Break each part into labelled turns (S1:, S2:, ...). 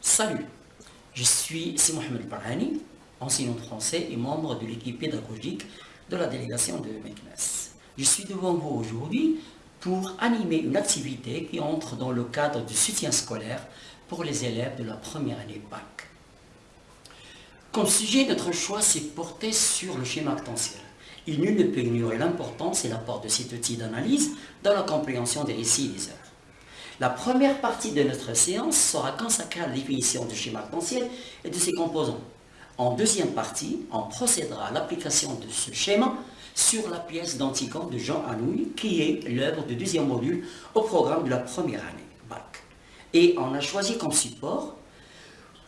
S1: Salut, je suis Si Mohamed enseignant français et membre de l'équipe pédagogique de la délégation de Meknes. Je suis devant vous aujourd'hui pour animer une activité qui entre dans le cadre du soutien scolaire pour les élèves de la première année BAC. Comme sujet, notre choix s'est porté sur le schéma actentiel. Il nul ne peut ignorer l'importance et l'apport de cet outil d'analyse dans la compréhension des récits et des œuvres. La première partie de notre séance sera consacrée à la définition du schéma actentiel et de ses composants. En deuxième partie, on procédera à l'application de ce schéma sur la pièce d'Antigone de Jean Anouilh, qui est l'œuvre de deuxième module au programme de la première année, BAC. Et on a choisi comme support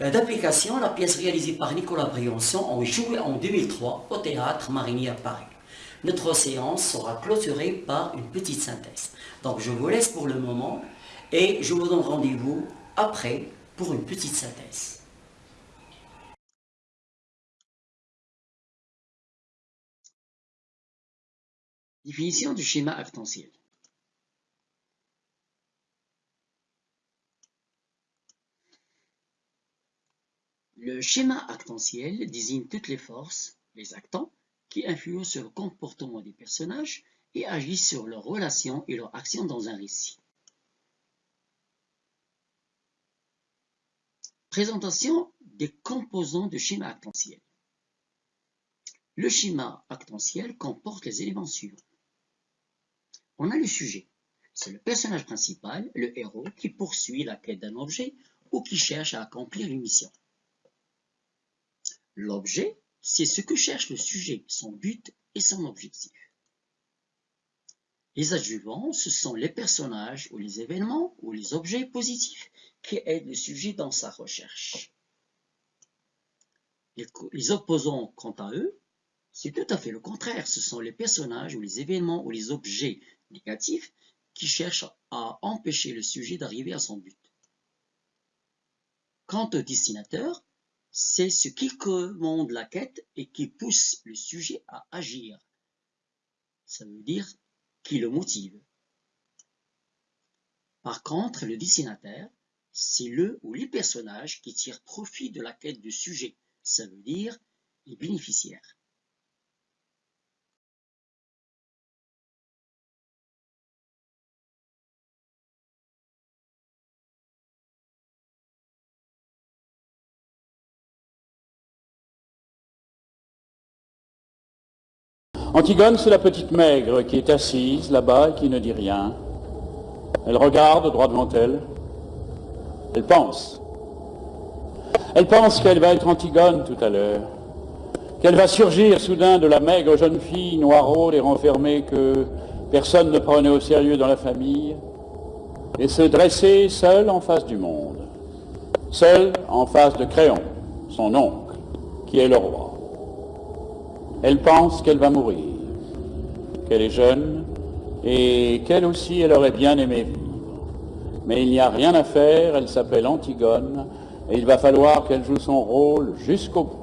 S1: euh, d'application la pièce réalisée par Nicolas Briançon en joué en 2003 au Théâtre Marigny à Paris. Notre séance sera clôturée par une petite synthèse. Donc je vous laisse pour le moment et je vous donne rendez-vous après pour une petite synthèse. Définition du schéma actentiel. Le schéma actentiel désigne toutes les forces, les actants, qui influencent sur le comportement des personnages et agissent sur leurs relations et leurs actions dans un récit. Présentation des composants du schéma actentiel. Le schéma actentiel comporte les éléments suivants. On a le sujet. C'est le personnage principal, le héros, qui poursuit la quête d'un objet ou qui cherche à accomplir une mission. L'objet, c'est ce que cherche le sujet, son but et son objectif. Les adjuvants, ce sont les personnages ou les événements ou les objets positifs qui aident le sujet dans sa recherche. Les, opposants, quant à eux, c'est tout à fait le contraire. Ce sont les personnages ou les événements ou les objets négatifs qui cherchent à empêcher le sujet d'arriver à son but. Quant au destinateur, c'est ce qui commande la quête et qui pousse le sujet à agir. Ça veut dire le motive. Par contre, le destinataire, c'est le ou les personnages qui tirent profit de la quête du sujet. Ça veut dire les bénéficiaires.
S2: Antigone, c'est la petite maigre qui est assise là-bas et qui ne dit rien. Elle regarde droit devant elle. Elle pense. Elle pense qu'elle va être Antigone tout à l'heure, qu'elle va surgir soudain de la maigre jeune fille noiraude et renfermée que personne ne prenait au sérieux dans la famille, et se dresser seule en face du monde, seule en face de Créon, son oncle, qui est le roi. Elle pense qu'elle va mourir, qu'elle est jeune et qu'elle aussi, elle aurait bien aimé vivre. Mais il n'y a rien à faire, elle s'appelle Antigone et il va falloir qu'elle joue son rôle jusqu'au bout.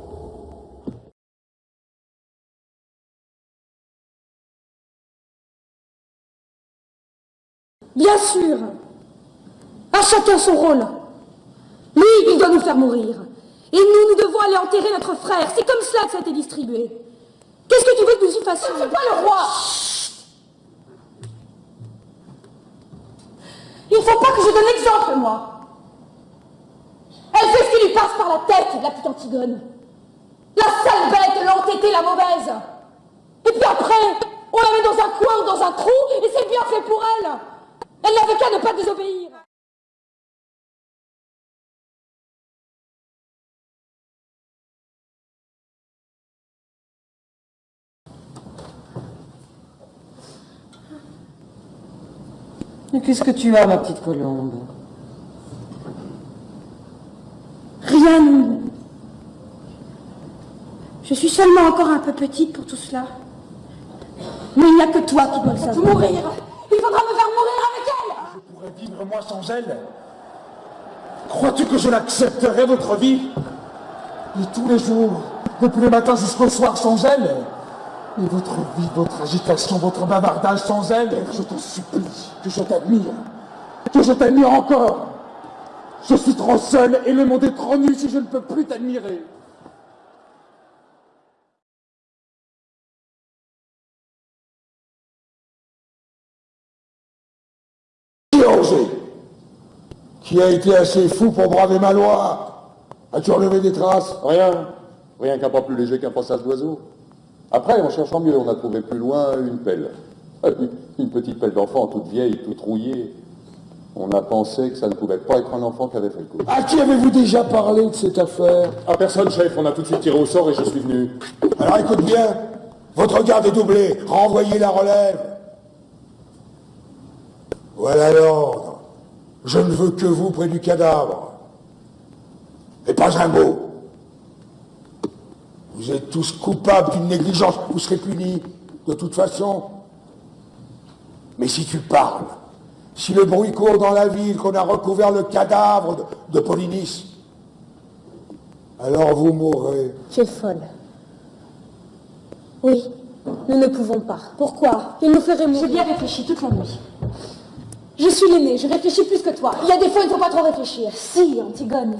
S3: Bien sûr À chacun son rôle Lui, il doit nous faire mourir. Et nous, nous devons aller enterrer notre frère. C'est comme cela que ça a été distribué. Qu'est-ce que tu veux que nous y fassions? C'est pas le roi? Il faut pas que je donne l'exemple, moi Elle fait ce qui lui passe par la tête, la petite Antigone. La sale bête, l'entêtée, la mauvaise. Et puis après, on la met dans un coin ou dans un trou, et c'est bien fait pour elle. Elle n'avait qu'à ne pas désobéir.
S4: Qu'est-ce que tu as, ma petite colombe?
S3: Rien. Je suis seulement encore un peu petite pour tout cela. Mais il n'y a que toi qui dois le savoir. Mourir Il faudra me faire mourir avec elle
S5: Je pourrais vivre moi sans elle Crois-tu que je l'accepterais, votre vie? Et tous les jours, depuis le matin jusqu'au soir sans elle? Et votre vie, votre agitation, votre bavardage sans elle, je t'en supplie, que je t'admire, que je t'admire encore. Je suis trop seul et le monde est trop nu si je ne peux plus t'admirer. Qui a été assez fou pour braver ma loi? As-tu relevé des traces?
S6: Rien. Rien qu'un pas plus léger qu'un passage d'oiseau. Après, en cherchant mieux, on a trouvé plus loin une pelle. Une petite pelle d'enfant, toute vieille, toute rouillée. On a pensé que ça ne pouvait pas être un enfant qui avait fait le coup.
S5: À qui avez-vous déjà parlé de cette affaire?
S6: À personne, chef. On a tout de suite tiré au sort et je suis venu.
S5: Alors écoute bien, votre garde est doublé. Renvoyez la relève. Voilà l'ordre. Je ne veux que vous près du cadavre. Et pas un mot. Vous êtes tous coupables d'une négligence. Vous serez punis, de toute façon. Mais si tu parles, si le bruit court dans la ville qu'on a recouvert le cadavre de, de Polynice, alors vous mourrez.
S3: Tu es folle. Oui, nous ne pouvons pas. Pourquoi? Il nous ferait mourir.
S7: J'ai bien réfléchi toute la nuit.
S3: Je suis l'aîné, je réfléchis plus que toi. Il y a des fois, il ne faut pas trop réfléchir.
S7: Si, Antigone.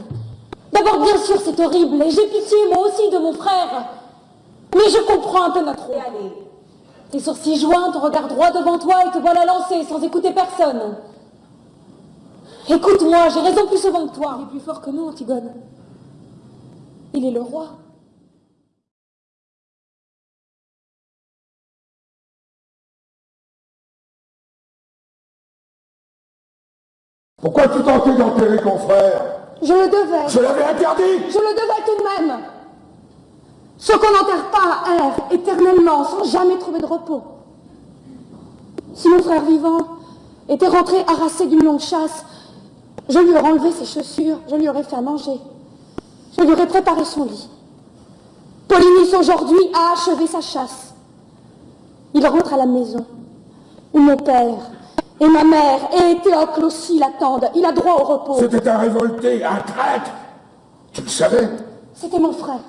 S3: D'abord, bien sûr, c'est horrible, et j'ai pitié, moi aussi, de mon frère. Mais je comprends un peu notre rôle.
S7: Allez.
S3: Tes sourcils joints, ton regard droit devant toi, et te voilà lancé, sans écouter personne. Écoute-moi, j'ai raison plus souvent que toi.
S7: Il est plus fort que nous, Antigone.
S3: Il est le roi.
S5: Pourquoi tu tentais d'enterrer ton frère?
S3: Je le devais.
S5: Je l'avais interdit
S3: Je le devais tout de même. Ce qu'on n'enterre pas erre éternellement, sans jamais trouver de repos. Si mon frère vivant était rentré harassé d'une longue chasse, je lui aurais enlevé ses chaussures, je lui aurais fait à manger. Je lui aurais préparé son lit. Polynice aujourd'hui a achevé sa chasse. Il rentre à la maison, où mon père et ma mère et Théocle aussi l'attendent. Il a droit au repos.
S5: C'était un révolté, un traître. Tu le savais?
S3: C'était mon frère.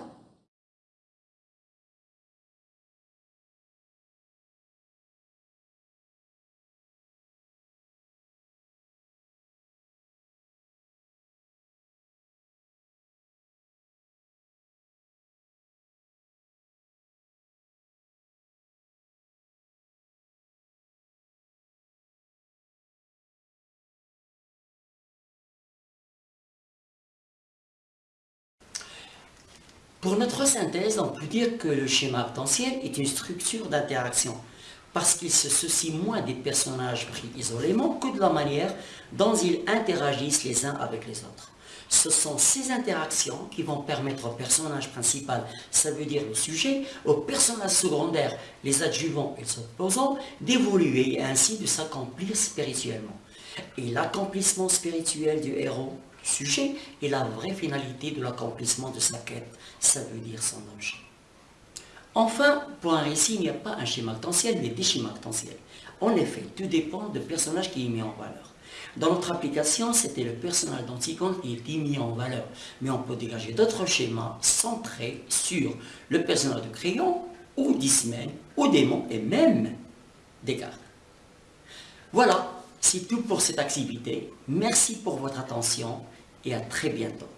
S1: Pour notre synthèse, on peut dire que le schéma potentiel est une structure d'interaction, parce qu'il se soucie moins des personnages pris isolément que de la manière dont ils interagissent les uns avec les autres. Ce sont ces interactions qui vont permettre au personnage principal, ça veut dire le sujet, aux personnages secondaires, les adjuvants et les opposants, d'évoluer et ainsi de s'accomplir spirituellement. Et l'accomplissement spirituel du héros sujet est la vraie finalité de l'accomplissement de sa quête, ça veut dire son danger. Enfin, pour un récit, il n'y a pas un schéma potentiel, mais des schémas potentiels. En effet, tout dépend du personnage qui est mis en valeur. Dans notre application, c'était le personnage d'Antigone qui était mis en valeur. Mais on peut dégager d'autres schémas centrés sur le personnage de Crayon, ou d'Ismène, ou démon, et même Descartes. Voilà, c'est tout pour cette activité. Merci pour votre attention et à très bientôt.